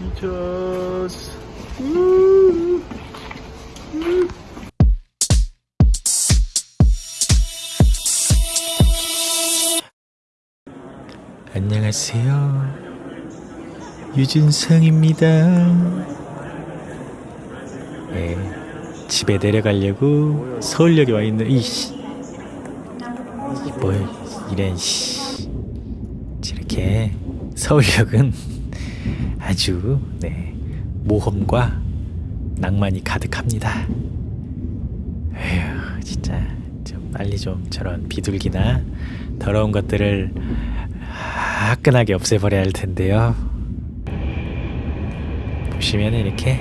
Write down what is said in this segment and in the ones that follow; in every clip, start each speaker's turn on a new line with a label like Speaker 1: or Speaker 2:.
Speaker 1: 미쳤어. 우. 안녕하세요. 유준성입니다. 네, 집에 내려가려고 서울역에 와 있는 이씨. 뭐 이런 씨. 이렇게 서울역은 아주 네, 모험과 낭만이 가득합니다. 에휴, 진짜 좀 빨리 좀 저런 비둘기나 더러운 것들을 화끈하게 없애버려야 할 텐데요. 보시면 이렇게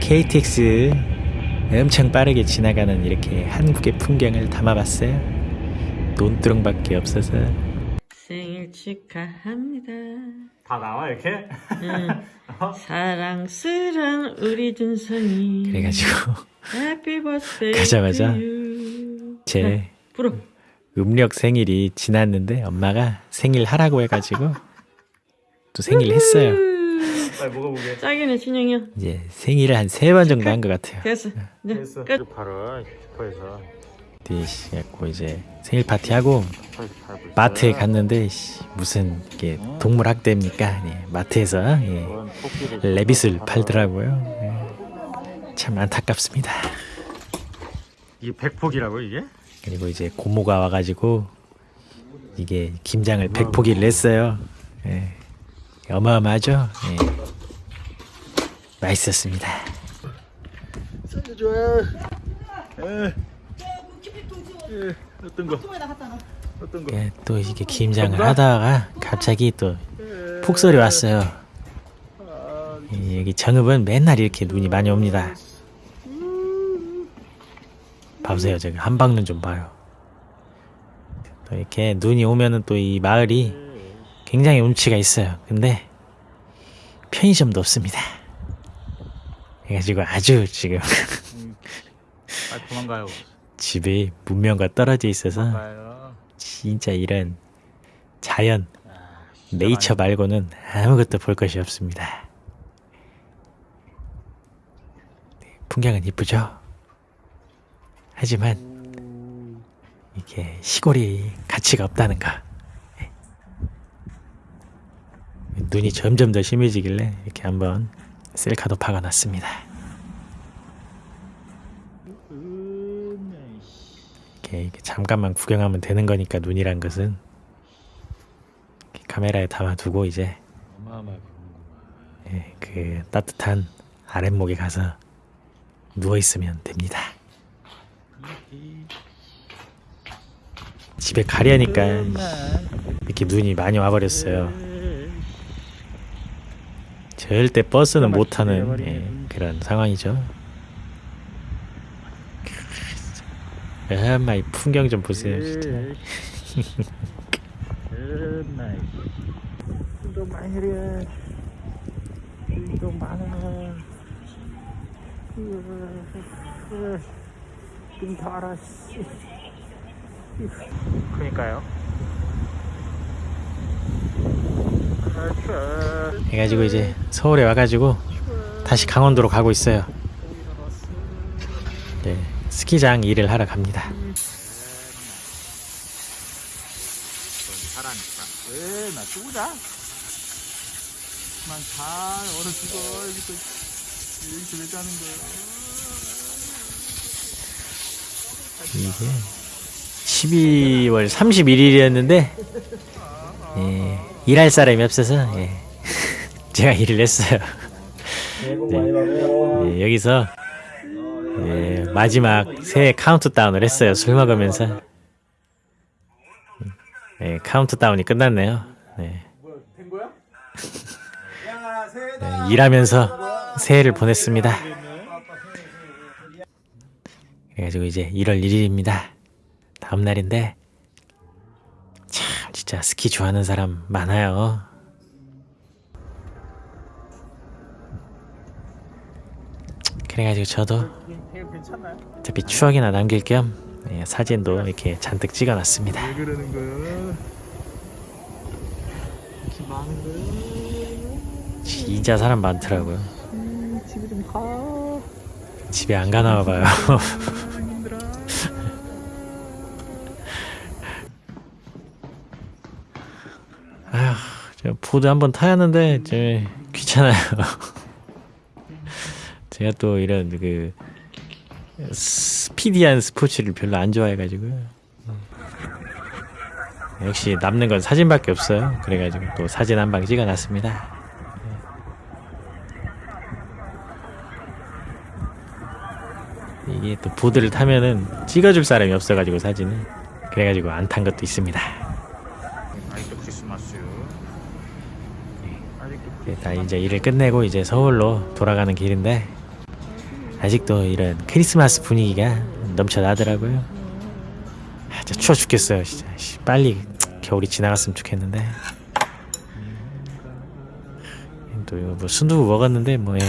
Speaker 1: KTX 엄청 빠르게 지나가는 이렇게 한국의 풍경을 담아봤어요. 논두렁밖에 없어서
Speaker 2: 생일 축하합니다.
Speaker 1: 다 나와 이렇게?
Speaker 2: 응. 사랑스런 우리 준성이.
Speaker 1: 그래가지고
Speaker 2: Happy birthday
Speaker 1: 가자마자. 제
Speaker 2: 네, 불어.
Speaker 1: 음력 생일이 지났는데 엄마가 생일 하라고 해가지고 또 생일 했어요.
Speaker 3: 빨리 먹어보게.
Speaker 2: 짱이네 진영이 형.
Speaker 1: 이제 생일을 한 세 번 정도 한 것 같아요.
Speaker 2: 됐어.
Speaker 3: 됐어.
Speaker 2: 끝.
Speaker 3: 바로 슈퍼에서
Speaker 1: 뒤시갖고 이제 생일 파티 하고
Speaker 3: 슈퍼에서 팔고 있어요.
Speaker 1: 마트에 갔는데 씨, 무슨 이게 동물 학대입니까? 예, 마트에서 예, 레빗을. 팔더라고요. 예, 참 안타깝습니다.
Speaker 3: 이게 백폭이라고 이게?
Speaker 1: 그리고 이제 고모가 와가지고 이게 김장을 백포기를 냈어요. 예. 어마어마하죠? 예. 맛있었습니다.
Speaker 3: 살려줘. 에. 에. 어떤 거? 어떤 거?
Speaker 1: 예, 또 이게 김장을 하다가 갑자기 또 폭설이 왔어요. 예, 여기 정읍은 맨날 이렇게 눈이 많이 옵니다. 봐보세요, 저기 한방눈 좀 봐요. 또 이렇게 눈이 오면은 또 이 마을이 굉장히 운치가 있어요. 근데 편의점도 없습니다. 그래가지고 아주 지금
Speaker 3: 아 도망가요.
Speaker 1: 집이 문명과 떨어져 있어서. 진짜 이런 자연 네이처 말고는 아무것도 볼 것이 없습니다. 네, 풍경은 이쁘죠? 하지만 이게 시골이 가치가 없다는 거. 네. 눈이 점점 더 심해지길래 이렇게 한번 셀카도 박아놨습니다. 이렇게, 이렇게 잠깐만 구경하면 되는 거니까 눈이란 것은 카메라에 담아두고 이제 예, 그 따뜻한 아랫목에 가서 누워 있으면 됩니다. 집에 가려니까 이렇게 눈이 많이 와버렸어요. 절대 버스는 못 타는 예, 그런 상황이죠. 엄마 이 풍경 좀 보세요, 진짜.
Speaker 3: 나이. 좀 많이 해. 좀 많아. 좀 달아. 그니까요.
Speaker 1: 해가지고 이제 서울에 와가지고 다시 강원도로 가고 있어요. 네, 스키장 일을 하러 갑니다.
Speaker 3: 잘하니까. 에, 나 죽으자. 난잘 얼어 죽어. 여기서, 여기서 왜 자는 거야?
Speaker 1: 이게 12월 31일이었는데 예, 일할 사람이 없어서 예, 제가 일을 했어요. 네, 예, 여기서 예, 마지막 새해 카운트다운을 했어요. 술 먹으면서 예, 카운트다운이 끝났네요. 네. 네, 일하면서 새해를 보냈습니다. 그래가지고 이제 1월 1일입니다. 다음 날인데 참 진짜 스키 좋아하는 사람 많아요. 그래가지고 저도? 어차피 추억이나 남길 겸 예, 사진도 이렇게 잔뜩 찍어놨습니다. 진짜 사람 많더라고요.
Speaker 3: 음, 집에 좀 가.
Speaker 1: 집에 안 가나 봐요. 아휴, 저 보드 한번 타야 하는데 저 귀찮아요. 제가 또 이런 그 스피디한 스포츠를 별로 안 좋아해가지고요. 음. 역시 남는 건 사진밖에 없어요. 그래가지고 또 사진 한 방 찍어놨습니다. 네. 이게 또 보드를 타면은 찍어줄 사람이 없어가지고 사진을 그래가지고 안 탄 것도 있습니다. 네, 다 이제 일을 끝내고 이제 서울로 돌아가는 길인데 아직도 이런 크리스마스 분위기가 넘쳐나더라고요. 아, 진짜 추워 죽겠어요, 진짜. 씨, 빨리 겨울이 지나갔으면 좋겠는데. 또 이거 뭐 순두부 먹었는데 뭐 예,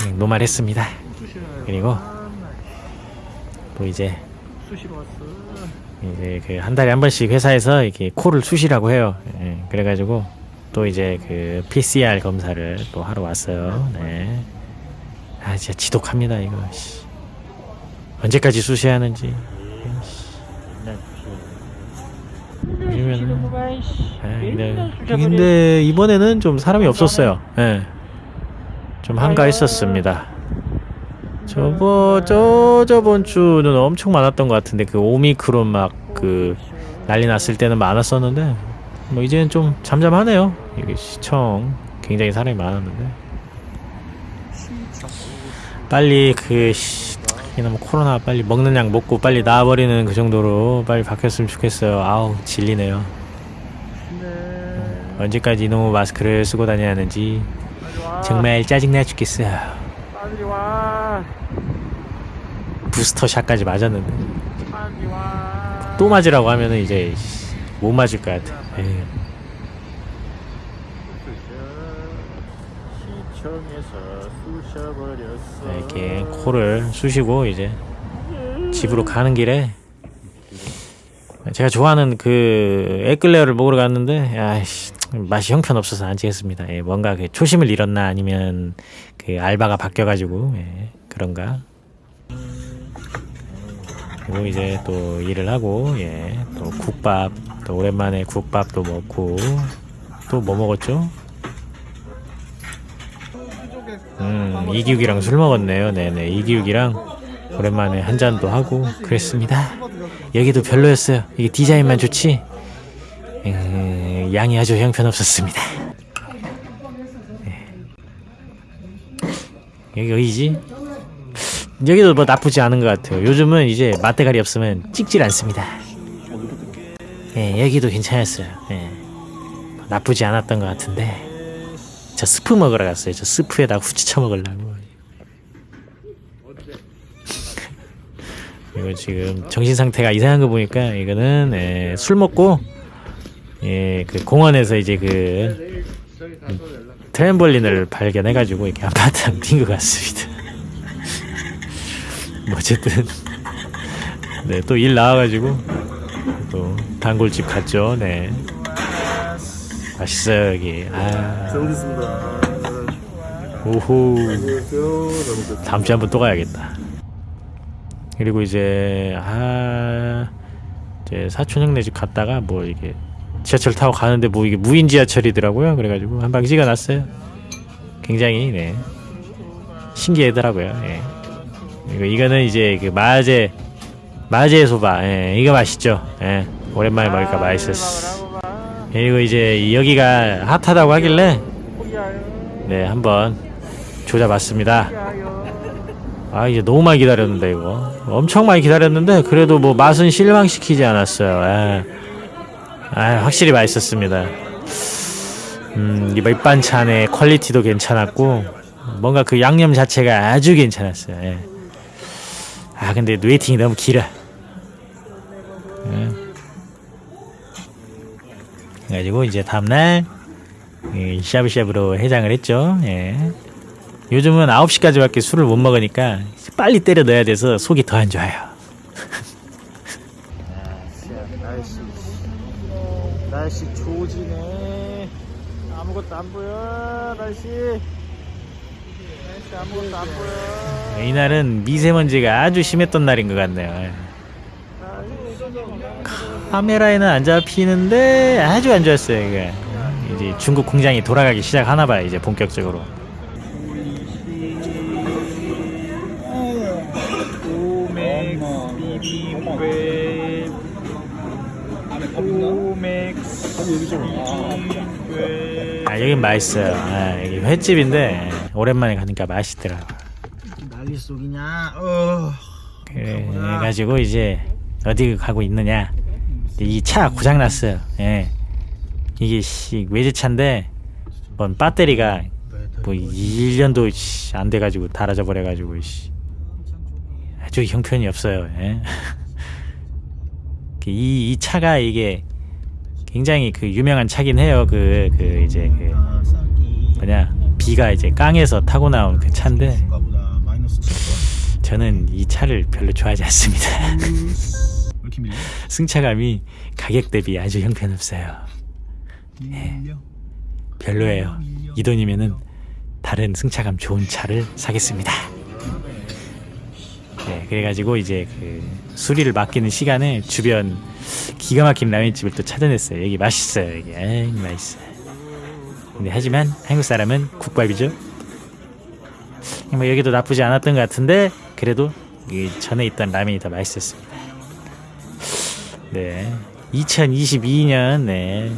Speaker 1: 그냥 노말했습니다. 그리고 또 이제. 이제 그 한 달에 한 번씩 회사에서 이렇게 코를 쑤시라고 해요. 예, 그래가지고 또 이제 그 PCR 검사를 또 하러 왔어요. 네. 아 진짜 지독합니다 이거. 씨. 언제까지 쑤셔야 하는지. 요즘에는 아, 근데, 근데 이번에는 좀 사람이 없었어요. 예. 좀 한가했었습니다. 저번 저 저번 주는 엄청 많았던 것 같은데 그 오미크론 막 그 난리 났을 때는 많았었는데 뭐 이제는 좀 잠잠하네요. 이게 시청 굉장히 사람이 많았는데 빨리 그 씨, 이놈 코로나 빨리 먹는 약 먹고 빨리 나와버리는 그 정도로 빨리 바뀌었으면 좋겠어요. 아우 질리네요.
Speaker 3: 네.
Speaker 1: 언제까지 이놈의 마스크를 쓰고 다녀야 하는지. 정말 짜증나 죽겠어요.
Speaker 3: 빨리 와.
Speaker 1: 부스터 샷까지 맞았는데. 또 맞으라고 하면은 이제 씨, 못 맞을 것 같아. 에이. 이렇게 코를 쑤시고 이제 집으로 가는 길에 제가 좋아하는 그 에클레어를 먹으러 갔는데 아이씨 맛이 형편없어서 안 찍었습니다. 예, 뭔가 그 초심을 잃었나 아니면 그 알바가 바뀌어가지고 예, 그런가. 그리고 이제 또 일을 하고 예, 또 국밥 또 오랜만에 국밥도 먹고 또 뭐 먹었죠? 음, 이기욱이랑 술 먹었네요. 네네. 이기욱이랑 오랜만에 한 잔도 하고 그랬습니다. 여기도 별로였어요. 이게 디자인만 좋지. 음, 양이 아주 형편없었습니다. 네. 여기 어디지? 여기도 뭐 나쁘지 않은 것 같아요. 요즘은 이제 맛대가리 없으면 찍질 않습니다. 예, 여기도 괜찮았어요. 예. 나쁘지 않았던 것 같은데. 저 스프 먹으러 갔어요. 저 스프에다 후추 쳐 먹으려고. 이거 지금 정신 상태가 이상한 거 보니까 이거는 예, 술 먹고 예, 그 공원에서 이제 그 트램볼린을 발견해가지고 이렇게 아파트 뛴것 같습니다. 뭐 어쨌든 네 또 일 나와가지고 또 단골집 갔죠. 네 맛있어요 여기.
Speaker 3: 아잘 오겠습니다.
Speaker 1: 오호. 다음 주에 한번 또 가야겠다. 그리고 이제 아 이제 사촌 형네 집 갔다가 뭐 이게 지하철 타고 가는데 뭐 이게 무인 지하철이더라고요. 그래가지고 한방 찍어놨어요. 굉장히 네 신기하더라고요. 예. 이거 이거는 이제 그 마제 마제 소바. 예, 이거 맛있죠. 예, 오랜만에 먹으니까 맛있었어. 그리고 이제 여기가 핫하다고 하길래 네 한번 조져봤습니다. 아 이제 너무 많이 기다렸는데 이거 엄청 많이 기다렸는데 그래도 뭐 맛은 실망시키지 않았어요. 예. 아 확실히 맛있었습니다. 음, 이 밑반찬의 퀄리티도 괜찮았고 뭔가 그 양념 자체가 아주 괜찮았어요. 예. 아 근데 waiting이 너무 길어. 그래가지고 이제 다음날 이 샤브샤브로 해장을 했죠. 예. 요즘은 9시까지밖에 술을 못 먹으니까 빨리 때려 넣어야 돼서 속이 더 안 좋아요.
Speaker 3: 날씨 날씨 조지네. 아무 아무것도 안 보여 날씨 날씨 아무것도 안 보여
Speaker 1: 이날은 미세먼지가 아주 심했던 날인 것 같네요. 카메라에는 안 잡히는데 아주 안 좋았어요 이게. 이제 중국 공장이 돌아가기 시작하나 봐요 이제 본격적으로. 아 여긴 맛있어요. 아, 여기 횟집인데 오랜만에 가니까 맛있더라고.
Speaker 3: 난리 속이냐 어
Speaker 1: 그래 가지고 이제 어디 가고 있느냐. 이 차 고장 났어요. 예. 이게 씨 외제차인데 뭔 배터리가 뭐 1년도 씨, 안 돼가지고 닳아져 버려가지고 씨. 아주 형편이 없어요. 예. 그 이, 이 차가 이게 굉장히 그 유명한 차긴 해요. 그, 그 이제 그 뭐냐 비가 이제 깡에서 타고 나온 그 차인데
Speaker 3: 칠
Speaker 1: 저는 이 차를 별로 좋아하지 않습니다.
Speaker 3: 왜 이렇게 밀려?
Speaker 1: 승차감이 가격 대비 아주 형편없어요.
Speaker 3: 밀려
Speaker 1: 별로예요. 이 돈이면은 다른 승차감 좋은 차를 사겠습니다. 네, 그래가지고 이제 그 수리를 맡기는 시간에 주변 기가 막힌 라면집을 또 찾아냈어요. 여기 맛있어요. 여기 에이, 맛있어요. 근데 하지만 한국 사람은 국밥이죠. 뭐 여기도 나쁘지 않았던 것 같은데 그래도 이 전에 있던 라면이 더 맛있었습니다. 네, 2022년 네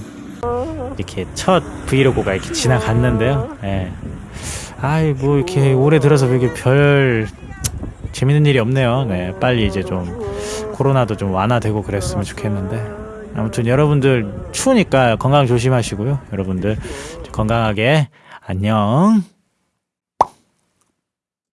Speaker 1: 이렇게 첫 vlog가 이렇게 지나갔는데요. 예. 아이 뭐 이렇게 올해 들어서 이렇게 별 재밌는 일이 없네요. 네, 빨리 이제 좀 코로나도 좀 완화되고 그랬으면 좋겠는데 아무튼 여러분들 추우니까 건강 조심하시고요. 여러분들 건강하게 안녕.